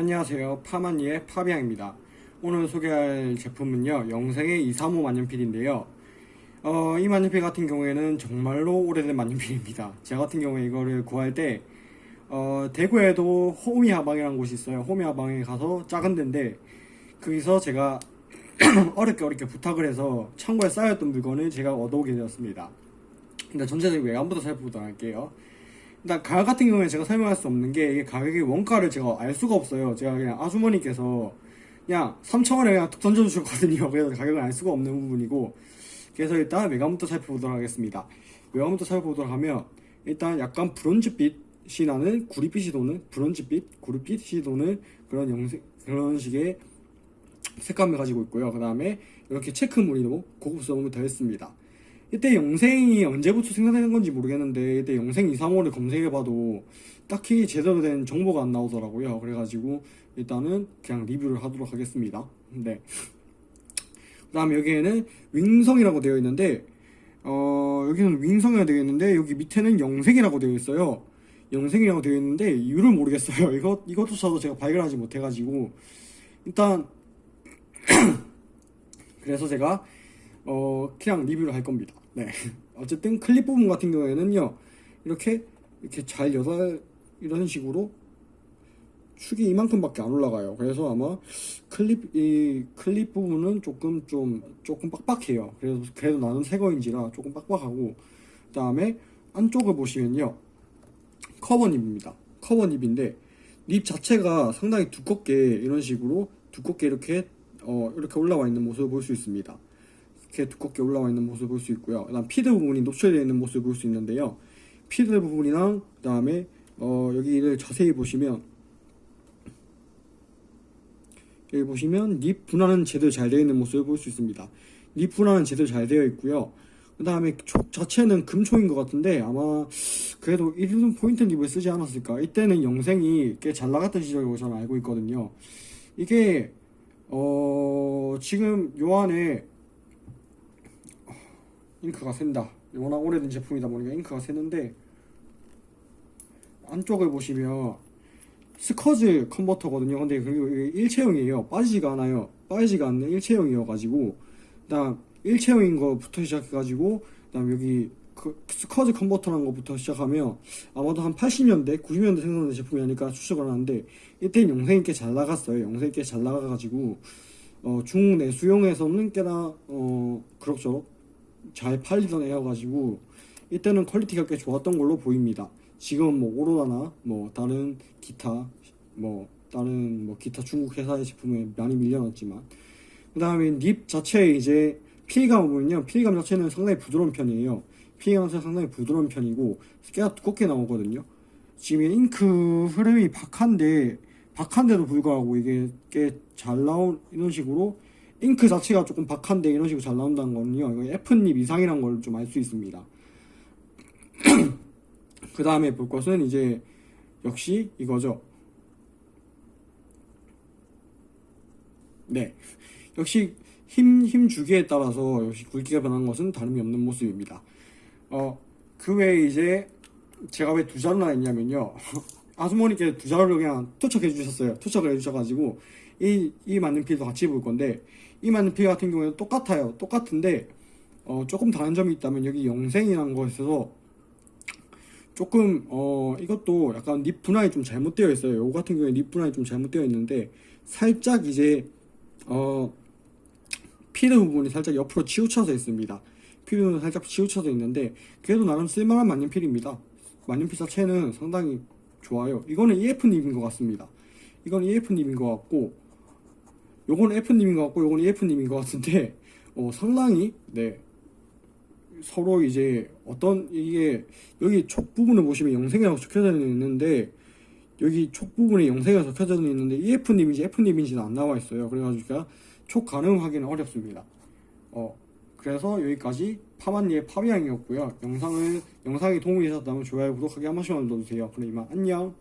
안녕하세요. 파마니의 파비앙입니다. 오늘 소개할 제품은요 영생의 235 만년필인데요. 어, 이 만년필 같은 경우에는 정말로 오래된 만년필입니다. 제 같은 경우에 이거를 구할 때 어, 대구에도 호미 하방이라는 곳이 있어요. 호미 하방에 가서 작은 데인데 거기서 제가 어렵게 어렵게 부탁을 해서 창고에 쌓였던 물건을 제가 얻어오게 되었습니다. 일단 전체적인 외관부터 살펴보도록 할게요 일단 가격 같은 경우에 제가 설명할 수 없는 게 이게 가격의 원가를 제가 알 수가 없어요. 제가 그냥 아주머니께서 그냥 3천원에 그냥 툭 던져주셨거든요. 그래서 가격을 알 수가 없는 부분이고 그래서 일단 외관부터 살펴보도록 하겠습니다. 외관부터 살펴보도록 하면 일단 약간 브론즈빛이 나는 구릿빛이 도는 브론즈빛, 구릿빛이 도는 그런 영색 그런 식의 색감을 가지고 있고요. 그 다음에 이렇게 체크 무늬로 고급스러움을 더했습니다. 이때 영생이 언제부터 생산되는 건지 모르겠는데 이때 영생 235를 검색해봐도 딱히 제대로 된 정보가 안 나오더라고요. 그래가지고 일단은 그냥 리뷰를 하도록 하겠습니다. 네. 그 다음에 여기에는 윙성이라고 되어 있는데 어 여기는 윙성이라고 되어 있는데 여기 밑에는 영생이라고 되어 있어요. 영생이라고 되어 있는데 이유를 모르겠어요. 이것, 이것조차도 제가 발견하지 못해가지고 일단 그래서 제가 어 그냥 리뷰를 할 겁니다 네. 어쨌든 클립 부분 같은 경우에는요. 이렇게 이렇게 잘 여덟 이런 식으로 축이 이만큼밖에 안 올라가요. 그래서 아마 클립 이 클립 부분은 조금 좀 조금 빡빡해요. 그래서 그래도 나는 새 거인지라 조금 빡빡하고 그다음에 안쪽을 보시면요. 커버닙입니다. 커버닙인데 nib 자체가 상당히 두껍게 이런 식으로 두껍게 이렇게 어 이렇게 올라와 있는 모습을 볼 수 있습니다. 이렇게 두껍게 올라와 있는 모습을 볼 수 있고요. 그 다음 feed 부분이 노출되어 있는 모습을 볼 수 있는데요. feed 부분이랑 그 다음에 어, 여기를 자세히 보시면 여기 보시면 nib 분할은 제대로 잘 되어 있는 모습을 볼 수 있습니다. nib 분할은 제대로 잘 되어 있고요. 그 다음에 촉 자체는 금촉인 것 같은데 아마 그래도 이런 포인트 립을 쓰지 않았을까 이때는 영생이 꽤 잘 나갔던 시절이라고 저는 알고 있거든요 이게 어 지금 요 안에 잉크가 샌다. 워낙 오래된 제품이다 보니까 잉크가 새는데 안쪽을 보시면 스커즈 컨버터거든요. 근데 그리고 이게 일체형이에요. 빠지지가 않아요. 빠지지가 않는 일체형이어 가지고 그다음 일체형인 거부터 시작해 가지고 그다음 여기 그 squeeze 컨버터라는 것부터 시작하면 아마도 한 80년대 90년대 생산된 제품이 아닐까 추측을 하는데 이때는 영생이 꽤 잘 나갔어요. 영생이 꽤 잘 나가가지고 어, 중 내수용에서는 꽤나 어, 그럭저럭 잘 팔리던 애여가지고 이때는 quality가 꽤 좋았던 걸로 보입니다. 지금 뭐 오로라나 뭐 다른 기타 뭐 다른 뭐 기타 중국 회사의 제품에 많이 밀려났지만 그 다음에 닙 자체에 이제 피감 보면요 피감 자체는 상당히 부드러운 편이에요 피감 자체는 상당히 부드러운 편이고 꽤가 두껍게 나오거든요 지금 잉크 흐름이 박한데 박한데도 불구하고 이게 꽤잘 이런 식으로 잉크 자체가 조금 박한데 이런 식으로 잘 나온다는 거는요 F닙 이상이란 걸 좀 알 수 있습니다. 그 다음에 볼 것은 이제 역시 이거죠. 네. 역시 힘, 힘 주기에 따라서 역시 굵기가 변한 것은 다름이 없는 모습입니다. 어, 그 외에 이제 제가 왜 두 자루나 했냐면요 아주머니께 두 자루를 그냥 투척해 주셨어요. 투척을 해 주셔가지고 이, 이 만년필도 같이 볼 건데 이 만년필 같은 경우에는 똑같아요. 똑같은데 어, 조금 다른 점이 있다면 여기 영생이라는 것에서 조금 어 이것도 약간 립 분할이 좀 잘못되어 있어요. 요 같은 경우에 립 분할이 좀 잘못되어 있는데 살짝 이제 어 피드 부분이 살짝 옆으로 치우쳐져 있습니다. 피드 살짝 치우쳐져 있는데 그래도 나름 쓸만한 만년필입니다. 만년필 자체는 상당히 좋아요. 이거는 EF닙인 것 같습니다. 이건 EF닙인 것 같고 요건 F님인 것 같고 요건 EF님인 것 같은데 어, 상당히 네. 서로 이제 어떤 이게 여기 촉 부분을 보시면 영생이라고 적혀져 있는데 여기 촉 부분에 영생이 적혀져 있는데 EF님인지 F님인지는 안 나와 있어요. 그래가지고 촉 가능하기는 어렵습니다. 어 그래서 여기까지 파만니의 파비앙이었고요. 영상을 영상이 도움이 되셨다면 좋아요 구독하기 한 번씩만 눌러주세요. 그럼 이만 안녕